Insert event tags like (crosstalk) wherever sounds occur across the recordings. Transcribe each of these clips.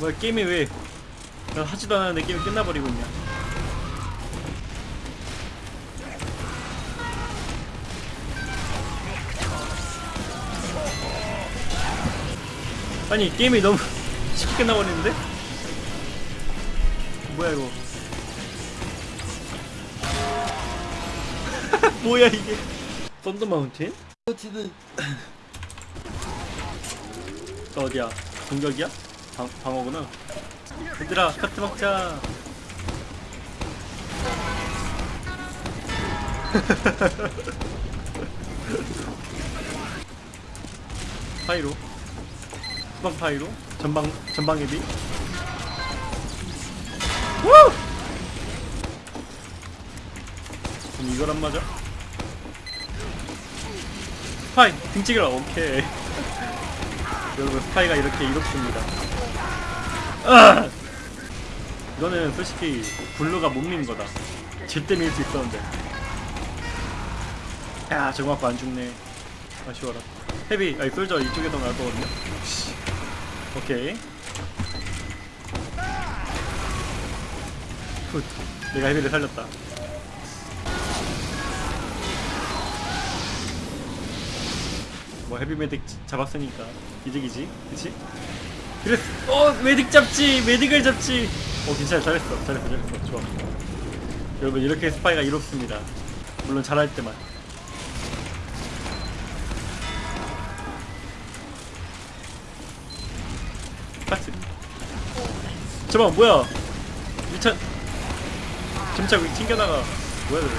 뭐야 게임이 왜? 난 하지도 않았는데 게임이 끝나버리고 있냐? 아니 게임이 너무 (laughs) 쉽게 끝나버리는데? 뭐야 이거? (laughs) 뭐야 이게? 썬더 마운틴? 마운틴은 어디야? 공격이야? 방, 방어구나. 얘들아, 카트 먹자. (laughs) 파이로. 후방 파이로. 전방, 전방. 우! 그럼 이걸 안 맞아? 파이, 등치기라, 오케이. (laughs) 여러분 스파이가 이렇게 이롭습니다 아! 이거는 솔직히 blue가 못 미는 거다. 제때 밀 수 있었는데. 야 저거 맞고 안 죽네. 아쉬워라. 헤비 아니 솔저 이쪽에 더 나을 거거든요. 오케이. good. 내가 헤비를 살렸다. 뭐 헤비 메딕 잡았으니까 이득이지 그치? 그래 어 메딕 잡지 메딕을 잡지. 어 괜찮아 잘했어. 잘했어. 잘했어. 좋아 여러분 이렇게 스파이가 이롭습니다. 물론 잘할 때만. 파스 잠깐 뭐야? 미찬 점차 왜 튕겨나가. 뭐야 그래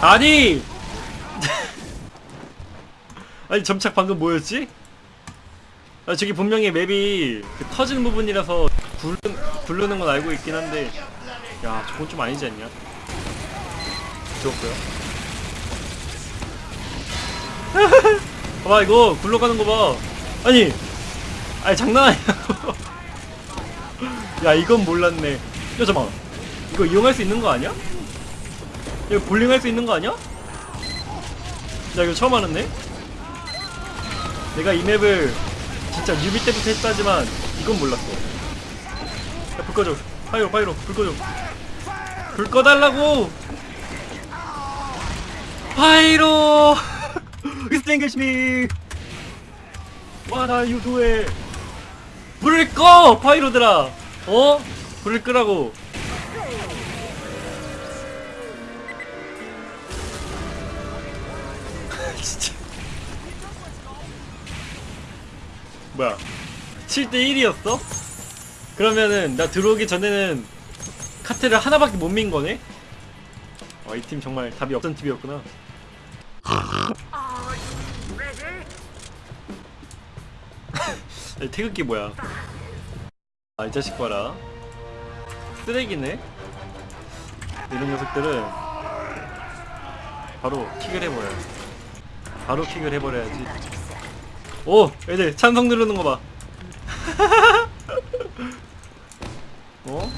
아니! (laughs) 아니 점착 방금 뭐였지? 아 저기 분명히 맵이 그 터지는 부분이라서 굴르, 굴르는 건 알고 있긴 한데 야 저건 좀 아니지 않냐? 죽었고요 (laughs) 봐봐 이거 굴러가는 거봐 아니 아니 장난 아니야 (laughs) 야 이건 몰랐네 야 잠깐만 이거 이용할 수 있는 거 아니야? 이거 볼링 할 수 있는 거 아니야? 야 이거 처음 알았네 내가 이 map을 진짜 newbie 때부터 했다지만 이건 몰랐어. 야, 불 꺼줘. Pyro Pyro 불 꺼줘. 불 꺼달라고! Pyro! (laughs) Extinguish me! 불을 꺼! 파이로들아! 어? 불을 끄라고 뭐야? 7대1이었어? 그러면은 나 들어오기 전에는 카트를 하나밖에 못 민 거네? 어, 이팀 정말 답이 없던 팀이었구나. 태극기 뭐야? 아 이 자식 봐라. 쓰레기네? 이런 녀석들은 바로 킥을 해버려 바로 킥을 해버려야지 오! 애들 찬성 누르는 거 봐. (laughs) 어?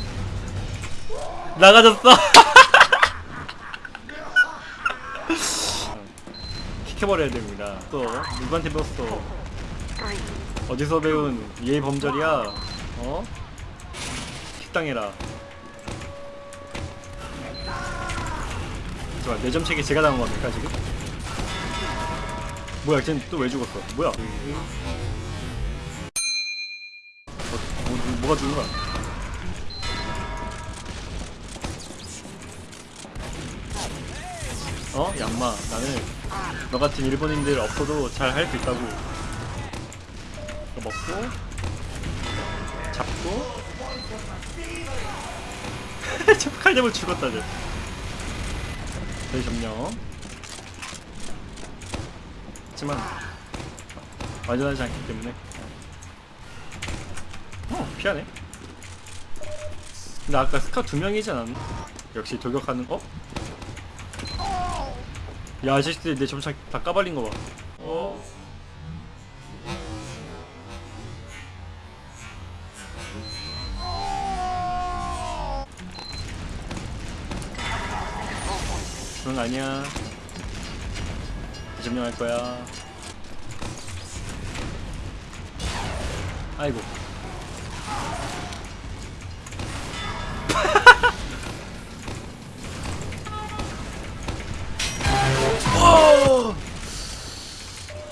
나가졌어. (laughs) 킥해버려야 됩니다. 또 누구한테 배웠어? 어디서 배운 예의 범절이야? 어? 킥당해라. 좋아, 내점 책이 제가 당한 겁니까 지금? 뭐야, 쟤는 또왜 죽었어? 뭐야? 어, 뭐, 뭐, 뭐가 죽는 거야? 어? 양마, 나는 너 같은 일본인들 없어도 잘 할 수 있다고. 먹고, 잡고, (laughs) 저 칼잡을 죽었다, 쟤. 저희 점령. 하지만 완전하지 않기 때문에 어 피하네 근데 아까 스카 두 명이지 않았나? 역시 돌격하는 어? 야 아저씨들 내 점차 다 까발린 거봐 어? 거 아니야 점령할 거야. 아이고. (laughs)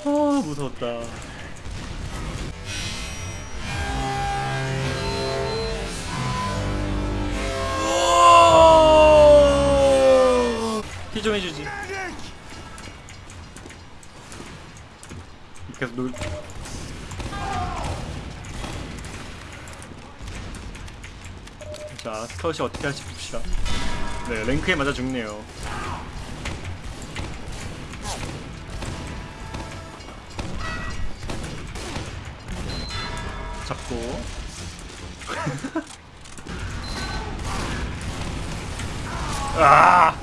아, 무서웠다. 놀. 자, 스카웃이 어떻게 할지 봅시다. 네, 랭크에 맞아 죽네요. 잡고. (laughs) 아!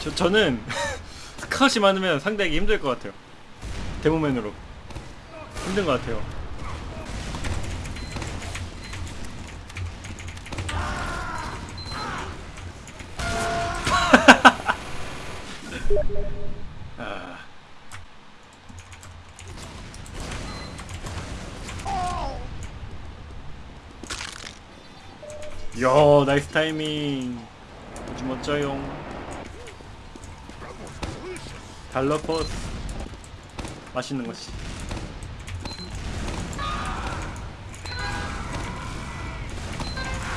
저, 저는 (laughs) 스카웃이 많으면 상대하기 힘들 것 같아요. 데모맨으로. 힘든 것 같아요. 아. (laughs) 야, 나이스 타이밍. 아주 멋져요. 달러포스. 맛있는 것이.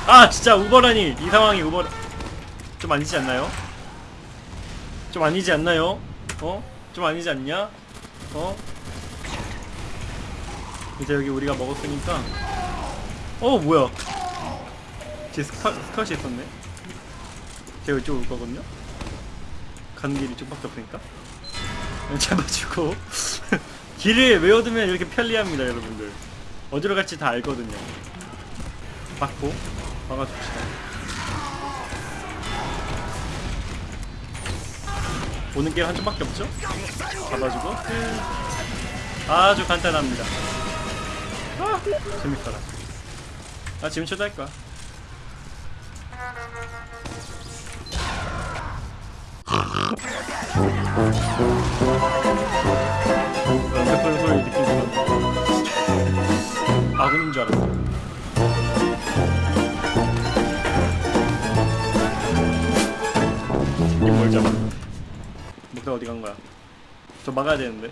아, 진짜 우버라니. 이 상황이 우버. 좀 아니지 않나요? 좀 아니지 않나요? 어? 좀 아니지 않냐? 어? 이제 여기 우리가 먹었으니까 어 뭐야 쟤 스카, Scout이 있었네 쟤가 이쪽 올 거거든요 가는 길이 이쪽밖에 없으니까 (laughs) 잡아주고 길을 외워두면 이렇게 편리합니다 여러분들. 어디로 갈지 다 알거든요. 맞고 막아줍시다. 오는 길 한쪽밖에 없죠? 잡아주고. 아주 간단합니다. 아, 재밌더라. 아 지금 초대할 거야 연습하는 소리 느낀 순간 아군인 줄 알았어 이뭘 잡아 목표 어디 간 거야? 저 막아야 되는데.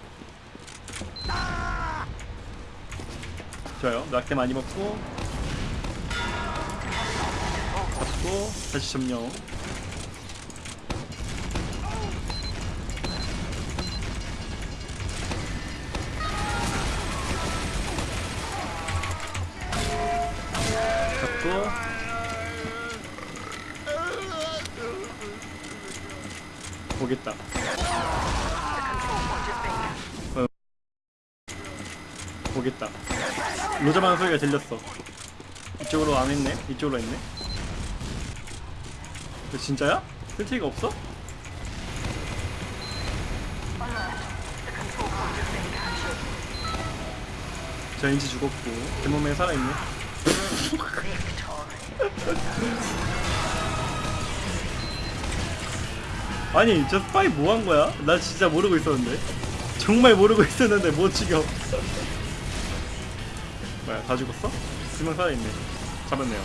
좋아요. 낙대 많이 먹고 잡고 다시 점령. 보겠다. 어. 보겠다. 로자만 소리가 들렸어. 이쪽으로 안 했네? 이쪽으로 했네? 그 진짜야? 필티가 없어? 저 인지 죽었고 대몸에 살아있네 (laughs) (laughs) 아니 저 스파이 뭐 한 거야? 나 진짜 모르고 있었는데. 정말 모르고 있었는데 못 죽여 뭐야 다 죽었어? 두명 살아있네. 잡았네요.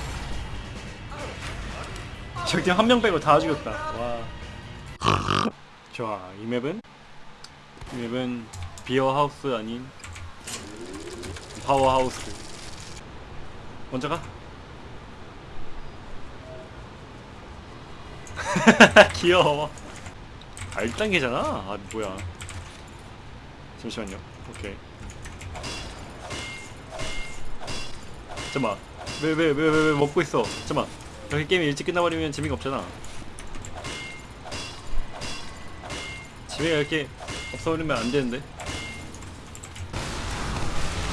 저기 한명 빼고 다 죽였다. 와. 좋아 이 map은? 이 map은 beer house 아닌 Powerhouse. 먼저 가. (laughs) 귀여워 아 1단계잖아. 아 뭐야. 잠시만요. 오케이. 잠깐만. 왜 왜 왜 왜 왜 먹고 있어? 잠깐만. 여기 게임이 일찍 끝나버리면 재미가 없잖아. 재미가 이렇게 없어버리면 안 되는데.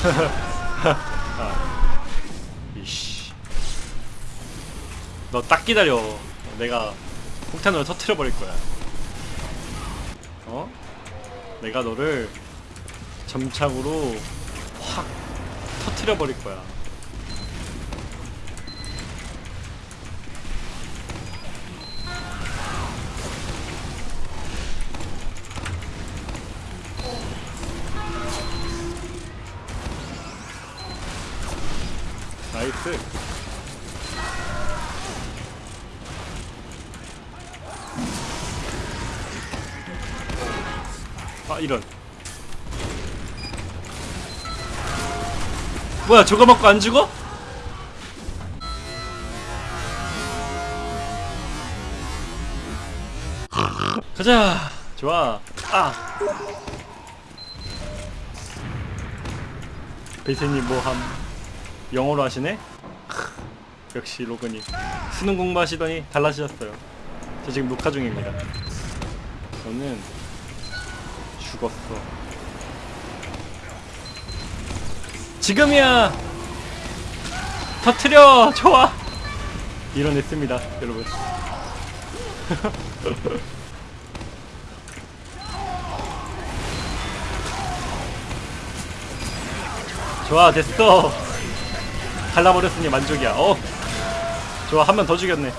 (laughs) 아. 이씨. 너 딱 기다려. 내가 폭탄으로 터트려 버릴 거야 어? 내가 너를 점착으로 확 터트려 버릴 거야 나이스 이런. 뭐야 저거 먹고 안 죽어? 가자. 좋아. 아. 베이트님 뭐함? 영어로 하시네? 역시 로그님. 수능 공부하시더니 달라지셨어요. 저 지금 녹화 중입니다. 저는 죽었어. 지금이야. 터트려 좋아. 이뤄냈습니다 여러분. (laughs) 좋아 됐어. 갈라버렸으니 만족이야. 어? 좋아 한 명 더 죽였네.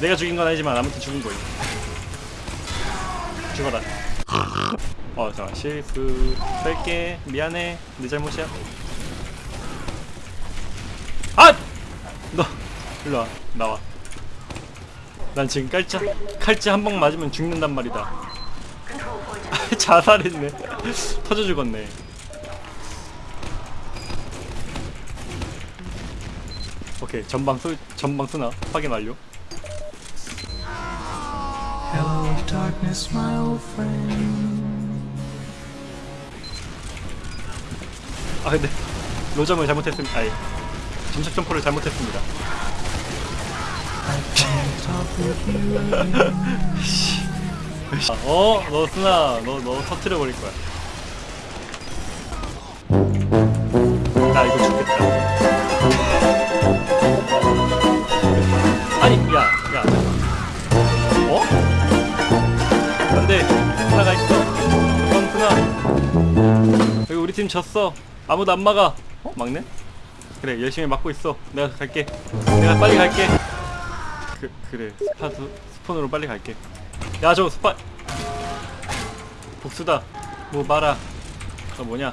내가 죽인 건 아니지만 아무튼 죽은 거임. (laughs) 죽어라 어 잠깐 실수 뺄게. 미안해. 내 잘못이야. 아! 너 일로와. 나와. 난 지금 깔자. 칼자 한방 맞으면 죽는단 말이다. (laughs) 자살했네. (laughs) 터져 죽었네. 오케이 전방 쏘 전방 쏘나? 확인 완료. Hello, darkness, my old friend. 아 근데 로점을 잘못했습니다. 아예 점착 점포를 잘못했습니다. again. 어? 너 쓰나 너, 너 터트려 버릴 거야. 나 이거 죽겠다. 아니 야 야. 어? 안돼 쓰나가 있어? 그럼 쓰나 여기 우리 팀 졌어 아무도 안 막아. 어? 막네? 그래 열심히 막고 있어. 내가 갈게. 내가 빨리 갈게. 그, 그래. 스파드 스폰으로 빨리 갈게. 야저 스파. 복수다. 뭐 봐라 너 뭐냐?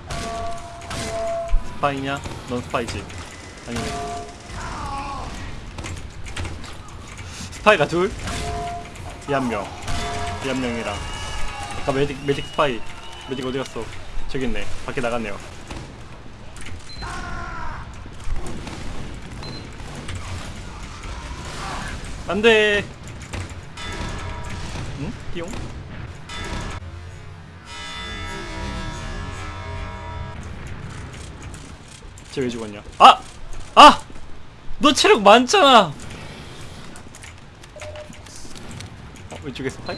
스파이냐? 넌 스파이지. 아니네. 스파이가 둘? 이 한명. 이 한 명이랑. 아까 매직 매직 스파이. 매직 어디 갔어? 저기 있네. 밖에 나갔네요 안돼 응? 띠용? 쟤왜 죽었냐? 아! 아! 너 체력 많잖아! 어, 왼쪽에 스파이?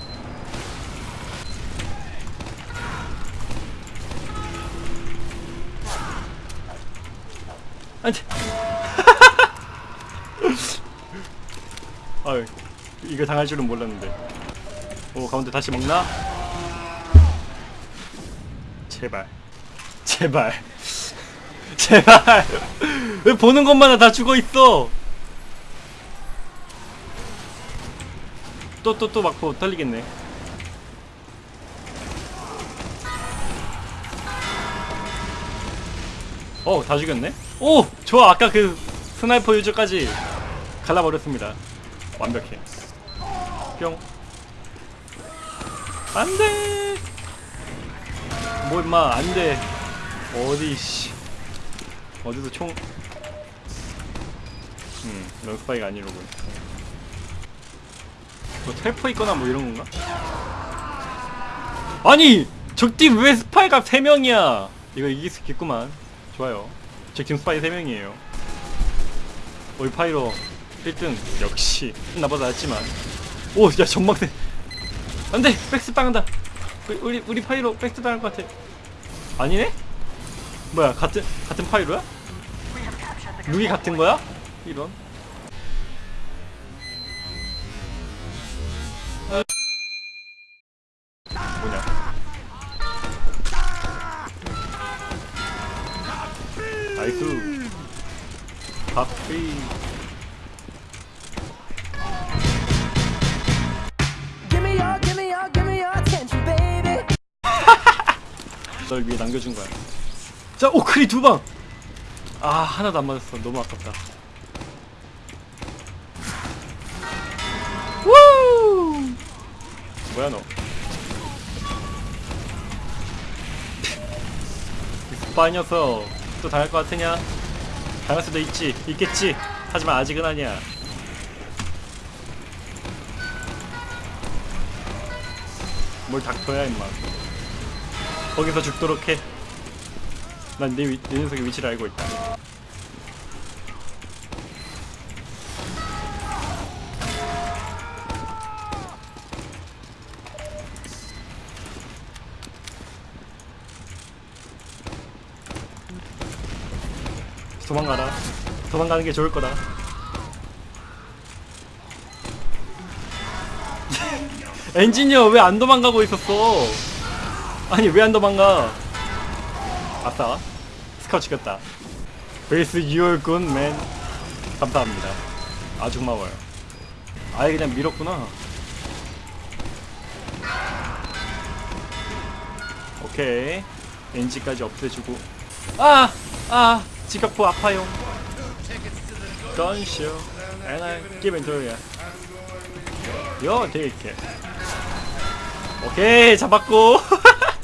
안 돼! 아유, 이거 당할 줄은 몰랐는데. 오 가운데 다시 먹나? 제발 제발 (laughs) 제발 왜 보는 것마다 다 죽어있어 또 또 또 막고 떨리겠네 어다 죽였네? 오! 좋아 아까 그 스나이퍼 유저까지 갈라버렸습니다 완벽해. 뿅. 안돼! 뭐 임마 안돼. 어디 씨. 어디서 총. 음, 런스파이가 아니로군. 뭐 텔포 있거나 뭐 이런 건가? 아니! 적팀 왜 스파이가 3명이야? 이거 이길 수 있겠구만. 좋아요. 적팀 스파이 3명이에요. all Pyro 1등 역시 나보다 낫지만. 오야 전망대. 안돼! 백스 당한다. 우리 우리, Pyro 백스 당할 것 같아. 아니네? 뭐야 같은 같은 Pyro야? look이 같은 거야? 이런. 뭐냐? 나이스. 박피 널 위해 남겨준 거야. 자, 오 크리 두 방. 아 하나도 안 맞았어. 너무 아깝다. 우! 뭐야 너? 이 스파이 녀석 또 당할 것 같으냐? 당할 수도 있지 있겠지 하지만 아직은 아니야 뭘 닥터야 임마 거기서 죽도록 해난 내내 녀석의 위치를 알고 있다. 도망가라. 도망가는 게 좋을 거다. (laughs) 엔지니어 왜 안 도망가고 있었어 아니 왜 안 도망가? 아싸. 스카우트 시켰다. 베이스 유얼 굿맨. 감사합니다. 아주 고마워요. 아예 그냥 밀었구나. 오케이. 엔지까지 없애주고. 아! 아! 지각포 아파요. Give it to you. 요 take it 오케이 잡았고 (laughs)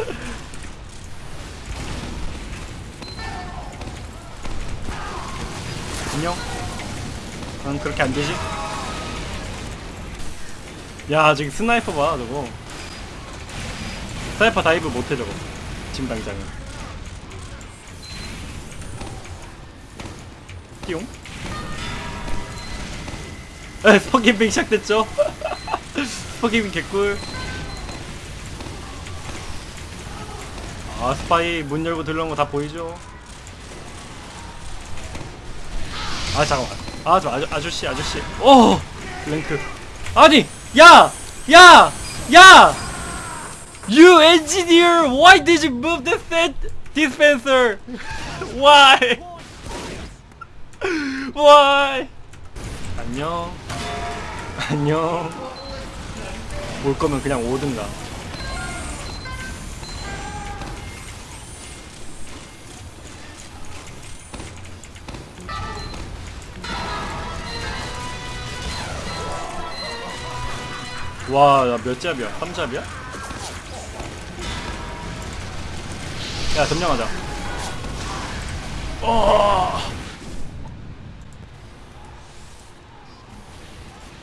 (laughs) 안녕? 응 그렇게 안 되지? 야 저기 스나이퍼 봐 저거. 스나이퍼 다이브 못해 저거. 지금 당장은 띠용? (laughs) 에 스포기빙 시작됐죠? (laughs) 스포기빙 개꿀 아 스파이 문 열고 들어온 거 다 보이죠? 아 잠깐만. 아저 아저, 아저씨 아저씨. 오 랭크. 아니 야! 야! 야! You engineer why did you move the set dispenser? Why? Why? 안녕. 안녕. 올 거면 그냥 오든가 와, 나몇 잡이야? 3잡이야? 야, 점령하자. 어.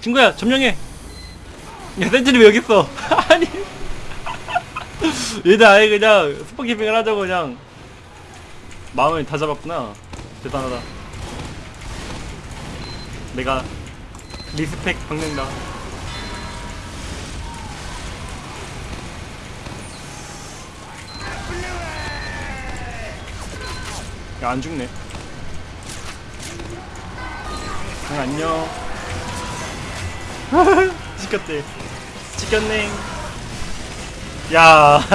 친구야, 점령해. 야, 센트리 왜 여기 있어? (laughs) 아니. 얘들 아예 그냥 스포키핑을 하자고 그냥 마음을 다 잡았구나. 대단하다. 내가 리스펙 박는다. 야, 안 죽네. 응, 안녕. (laughs) 지켰대. 지켰네. 야. (laughs)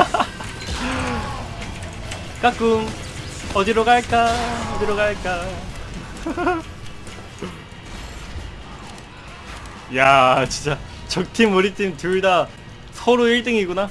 까꿍. 어디로 갈까? 어디로 갈까? (laughs) 야, 진짜 적팀 우리 팀 둘 다 서로 1등이구나.